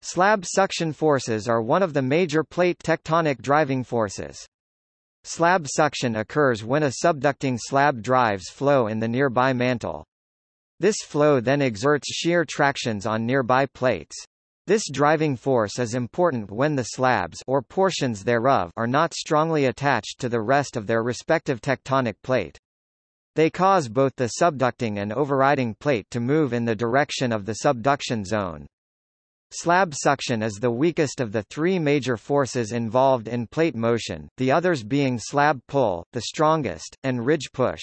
Slab suction forces are one of the major plate tectonic driving forces. Slab suction occurs when a subducting slab drives flow in the nearby mantle. This flow then exerts shear tractions on nearby plates. This driving force is important when the slabs or portions thereof are not strongly attached to the rest of their respective tectonic plate. They cause both the subducting and overriding plate to move in the direction of the subduction zone. Slab suction is the weakest of the three major forces involved in plate motion, the others being slab pull, the strongest, and ridge push.